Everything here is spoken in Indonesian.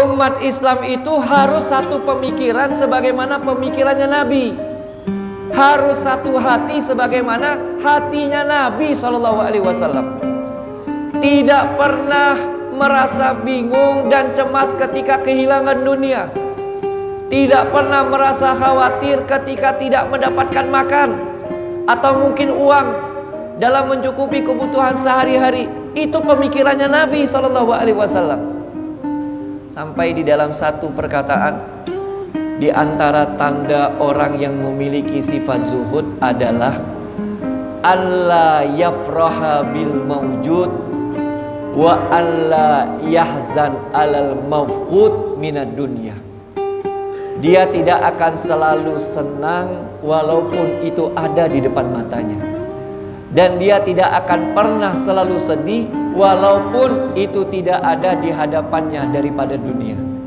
Umat Islam itu harus satu pemikiran sebagaimana pemikirannya Nabi. Harus satu hati sebagaimana hatinya Nabi Shallallahu Alaihi Wasallam. Tidak pernah merasa bingung dan cemas ketika kehilangan dunia. Tidak pernah merasa khawatir ketika tidak mendapatkan makan atau mungkin uang dalam mencukupi kebutuhan sehari-hari. Itu pemikirannya Nabi Shallallahu Alaihi Wasallam. Sampai di dalam satu perkataan. Di antara tanda orang yang memiliki sifat zuhud adalah Allah yafraha bil mawjud Wa Allah yahzan alal mafqud minad dunya. Dia tidak akan selalu senang walaupun itu ada di depan matanya Dan dia tidak akan pernah selalu sedih walaupun itu tidak ada di hadapannya daripada dunia.